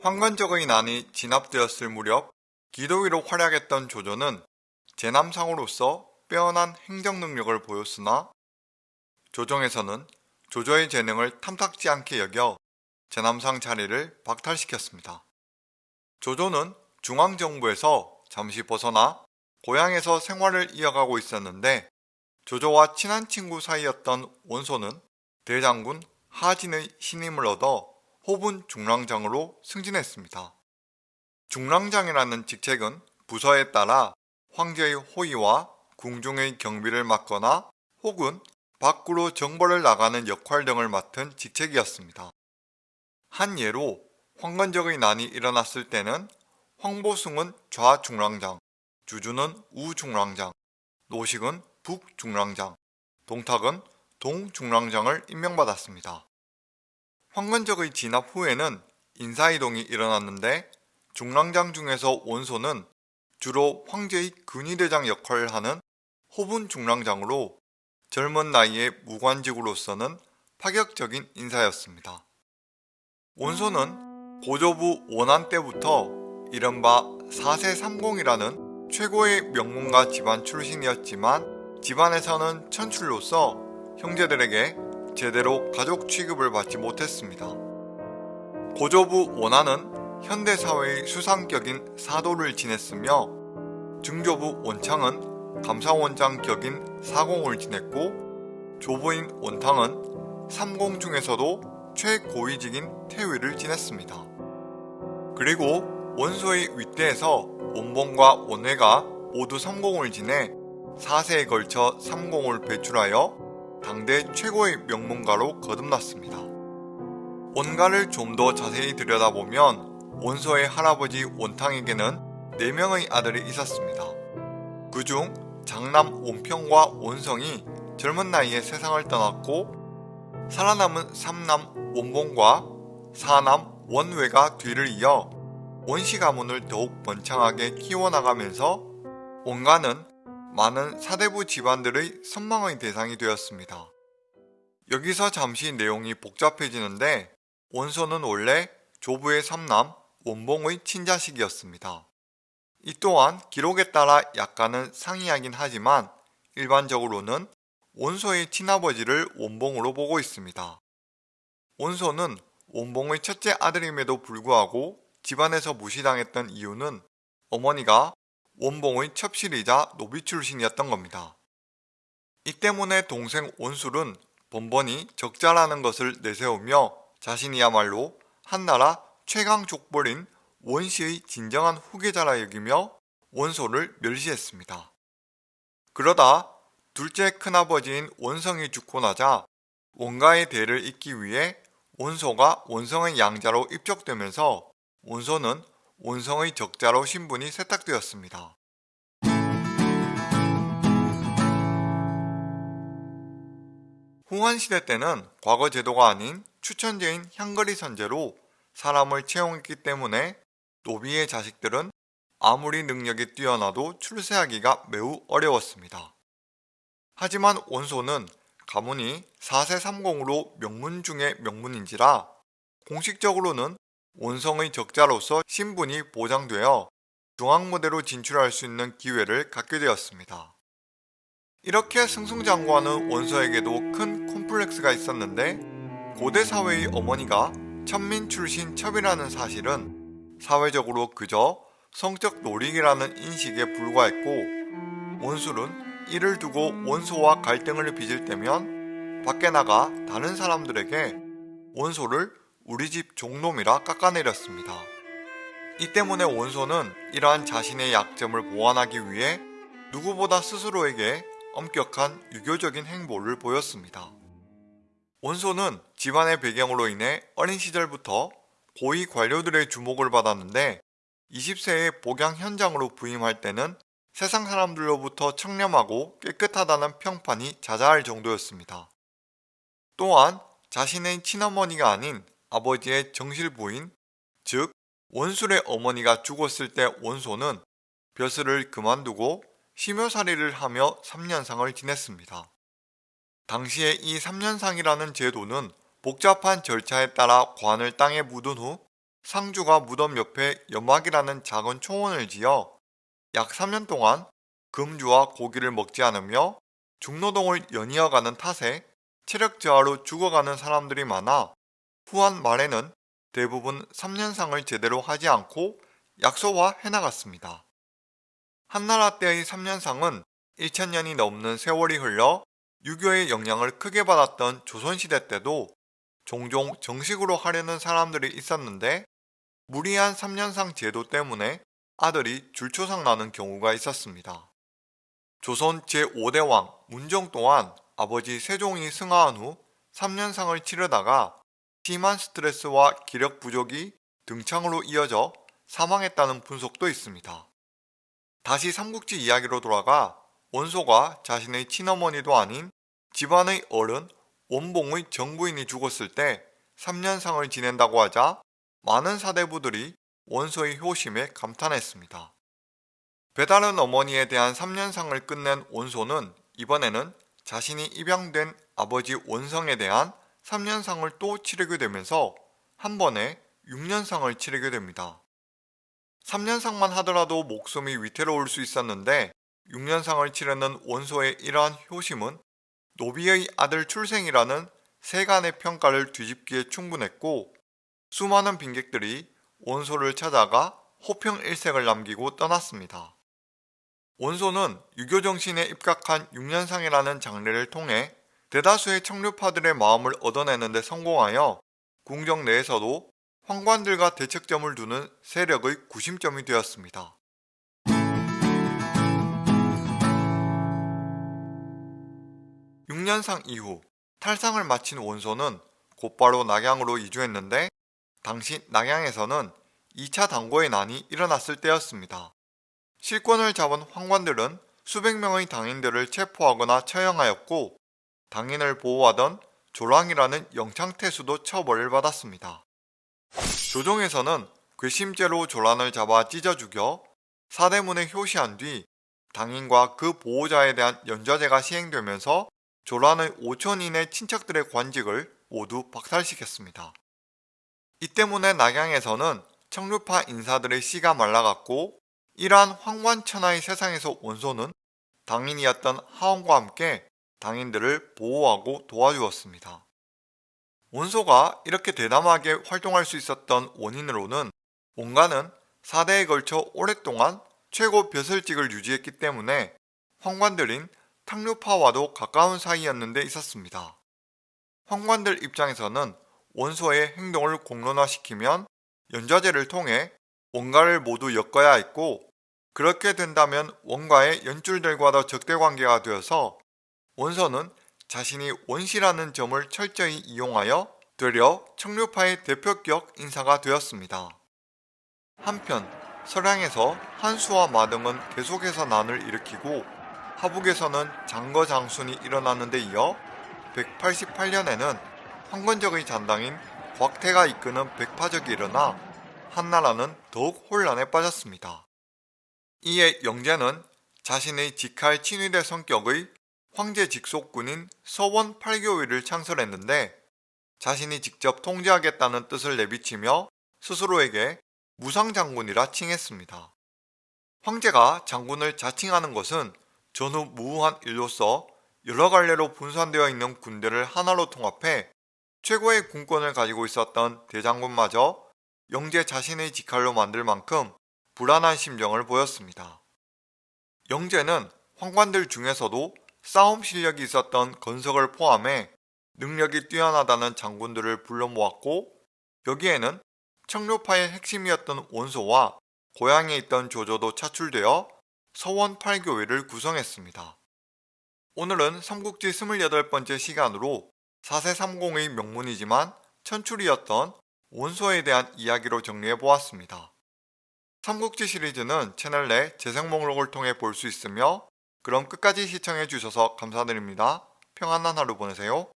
황건적의 난이 진압되었을 무렵 기도위로 활약했던 조조는 제남상으로서 빼어난 행정 능력을 보였으나 조정에서는 조조의 재능을 탐탁지 않게 여겨 제남상 자리를 박탈시켰습니다. 조조는 중앙정부에서 잠시 벗어나 고향에서 생활을 이어가고 있었는데 조조와 친한 친구 사이였던 원소는 대장군 하진의 신임을 얻어 호분 중랑장으로 승진했습니다. 중랑장이라는 직책은 부서에 따라 황제의 호위와 궁중의 경비를 맡거나 혹은 밖으로 정벌을 나가는 역할 등을 맡은 직책이었습니다. 한 예로 황건적의 난이 일어났을 때는 황보숭은 좌중랑장, 주주는 우중랑장, 노식은 북중랑장, 동탁은 동중랑장을 임명받았습니다. 황건적의 진압 후에는 인사이동이 일어났는데 중랑장 중에서 원소는 주로 황제의 근위대장 역할을 하는 호분 중랑장으로 젊은 나이에 무관직으로서는 파격적인 인사였습니다. 원소는 고조부 원한 때부터 이른바 4세 30이라는 최고의 명문가 집안 출신이었지만 집안에서는 천출로서 형제들에게 제대로 가족 취급을 받지 못했습니다. 고조부 원한은 현대사회의 수상격인 사도를 지냈으며 중조부 원창은 감사원장 격인 사공을 지냈고 조부인 원탕은 삼공 중에서도 최고위직인 태위를 지냈습니다. 그리고 원소의 윗대에서 원봉과 원회가 모두 삼공을 지내 4세에 걸쳐 삼공을 배출하여 당대 최고의 명문가로 거듭났습니다. 원가를 좀 더 자세히 들여다보면 원소의 할아버지 원탕에게는 4명의 아들이 있었습니다. 그중 장남 원평과 원성이 젊은 나이에 세상을 떠났고 살아남은 삼남 원봉과 사남 원외가 뒤를 이어 원씨 가문을 더욱 번창하게 키워나가면서 원가는 많은 사대부 집안들의 선망의 대상이 되었습니다. 여기서 잠시 내용이 복잡해지는데 원소는 원래 조부의 삼남 원봉의 친자식이었습니다. 이 또한 기록에 따라 약간은 상이하긴 하지만 일반적으로는 원소의 친아버지를 원봉으로 보고 있습니다. 원소는 원봉의 첫째 아들임에도 불구하고 집안에서 무시당했던 이유는 어머니가 원봉의 첩실이자 노비 출신이었던 겁니다. 이 때문에 동생 원술은 번번이 적자라는 것을 내세우며 자신이야말로 한나라 최강 족벌인 원씨의 진정한 후계자라 여기며 원소를 멸시했습니다. 그러다 둘째 큰아버지인 원성이 죽고 나자 원가의 대를 잇기 위해 원소가 원성의 양자로 입적되면서 원소는 원성의 적자로 신분이 세탁되었습니다. 후한시대 때는 과거 제도가 아닌 추천제인 향거리 선제로 사람을 채용했기 때문에 노비의 자식들은 아무리 능력이 뛰어나도 출세하기가 매우 어려웠습니다. 하지만 원소는 가문이 4세 30으로 명문 중의 명문인지라 공식적으로는 원성의 적자로서 신분이 보장되어 중앙무대로 진출할 수 있는 기회를 갖게 되었습니다. 이렇게 승승장구하는 원서에게도 큰 콤플렉스가 있었는데 고대 사회의 어머니가 천민 출신 첩이라는 사실은 사회적으로 그저 성적 놀이기라는 인식에 불과했고 원술은 이를 두고 원소와 갈등을 빚을 때면 밖에 나가 다른 사람들에게 원소를 우리 집 종놈이라 깎아내렸습니다. 이 때문에 원소는 이러한 자신의 약점을 보완하기 위해 누구보다 스스로에게 엄격한 유교적인 행보를 보였습니다. 원소는 집안의 배경으로 인해 어린 시절부터 고위 관료들의 주목을 받았는데 20세의 복양 현장으로 부임할 때는 세상 사람들로부터 청렴하고 깨끗하다는 평판이 자자할 정도였습니다. 또한 자신의 친어머니가 아닌 아버지의 정실 부인, 즉 원술의 어머니가 죽었을 때 원소는 벼슬을 그만두고 심효살이를 하며 3년상을 지냈습니다. 당시에 이 3년상이라는 제도는 복잡한 절차에 따라 관을 땅에 묻은 후 상주가 무덤 옆에 연막이라는 작은 초원을 지어 약 3년 동안 금주와 고기를 먹지 않으며 중노동을 연이어가는 탓에 체력 저하로 죽어가는 사람들이 많아 후한 말에는 대부분 3년상을 제대로 하지 않고 약소화 해나갔습니다. 한나라 때의 3년상은 1000년이 넘는 세월이 흘러 유교의 영향을 크게 받았던 조선시대 때도 종종 정식으로 하려는 사람들이 있었는데 무리한 3년상 제도 때문에 아들이 줄초상 나는 경우가 있었습니다. 조선 제5대 왕 문정 또한 아버지 세종이 승하한 후 3년상을 치르다가 심한 스트레스와 기력 부족이 등창으로 이어져 사망했다는 분석도 있습니다. 다시 삼국지 이야기로 돌아가 원소가 자신의 친어머니도 아닌 집안의 어른 원봉의 정부인이 죽었을 때 3년상을 지낸다고 하자 많은 사대부들이 원소의 효심에 감탄했습니다. 배다른 어머니에 대한 3년상을 끝낸 원소는 이번에는 자신이 입양된 아버지 원성에 대한 3년상을 또 치르게 되면서 한 번에 6년상을 치르게 됩니다. 3년상만 하더라도 목숨이 위태로울 수 있었는데 6년상을 치르는 원소의 이러한 효심은 노비의 아들 출생이라는 세간의 평가를 뒤집기에 충분했고 수많은 빈객들이 원소를 찾아가 호평 일색을 남기고 떠났습니다. 원소는 유교 정신에 입각한 6년상이라는 장례를 통해 대다수의 청류파들의 마음을 얻어내는 데 성공하여 궁정 내에서도 황관들과 대척점을 두는 세력의 구심점이 되었습니다. (6년상) 이후 탈상을 마친 원소는 곧바로 낙양으로 이주했는데 당시 낙양에서는 2차 당고의 난이 일어났을 때였습니다. 실권을 잡은 황관들은 수백 명의 당인들을 체포하거나 처형하였고 당인을 보호하던 조랑이라는 영창태수도 처벌을 받았습니다. 조정에서는 괘씸죄로 조란을 잡아 찢어 죽여 사대문에 효시한 뒤 당인과 그 보호자에 대한 연좌제가 시행되면서 조란의 5천인의 친척들의 관직을 모두 박살시켰습니다. 이 때문에 낙양에서는 청류파 인사들의 씨가 말라갔고 이러한 황관천하의 세상에서 원소는 당인이었던 하원과 함께 당인들을 보호하고 도와주었습니다. 원소가 이렇게 대담하게 활동할 수 있었던 원인으로는 원가는 4대에 걸쳐 오랫동안 최고 벼슬직을 유지했기 때문에 황관들인 탕류파와도 가까운 사이였는 데 있었습니다. 황관들 입장에서는 원소의 행동을 공론화시키면 연좌제를 통해 원가를 모두 엮어야 했고 그렇게 된다면 원가의 연줄들과도 적대관계가 되어서 원서는 자신이 원시라는 점을 철저히 이용하여 되려 청류파의 대표격 인사가 되었습니다. 한편 서량에서 한수와 마등은 계속해서 난을 일으키고 하북에서는 장거 장순이 일어나는 데 이어 188년에는 황건적의 잔당인 곽태가 이끄는 백파적이 일어나 한나라는 더욱 혼란에 빠졌습니다. 이에 영재는 자신의 직할 친위대 성격의 황제 직속군인 서원 8교위를 창설했는데 자신이 직접 통제하겠다는 뜻을 내비치며 스스로에게 무상장군이라 칭했습니다. 황제가 장군을 자칭하는 것은 전후 무후한 일로서 여러 갈래로 분산되어 있는 군대를 하나로 통합해 최고의 군권을 가지고 있었던 대장군마저 영재 자신의 직할로 만들 만큼 불안한 심정을 보였습니다. 영재는 황관들 중에서도 싸움 실력이 있었던 건석을 포함해 능력이 뛰어나다는 장군들을 불러 모았고 여기에는 청료파의 핵심이었던 원소와 고향에 있던 조조도 차출되어 서원 8교회를 구성했습니다. 오늘은 삼국지 28번째 시간으로 4세 30의 명문이지만 천출이었던 원소에 대한 이야기로 정리해보았습니다. 삼국지 시리즈는 채널 내 재생 목록을 통해 볼 수 있으며 그럼 끝까지 시청해 주셔서 감사드립니다. 평안한 하루 보내세요.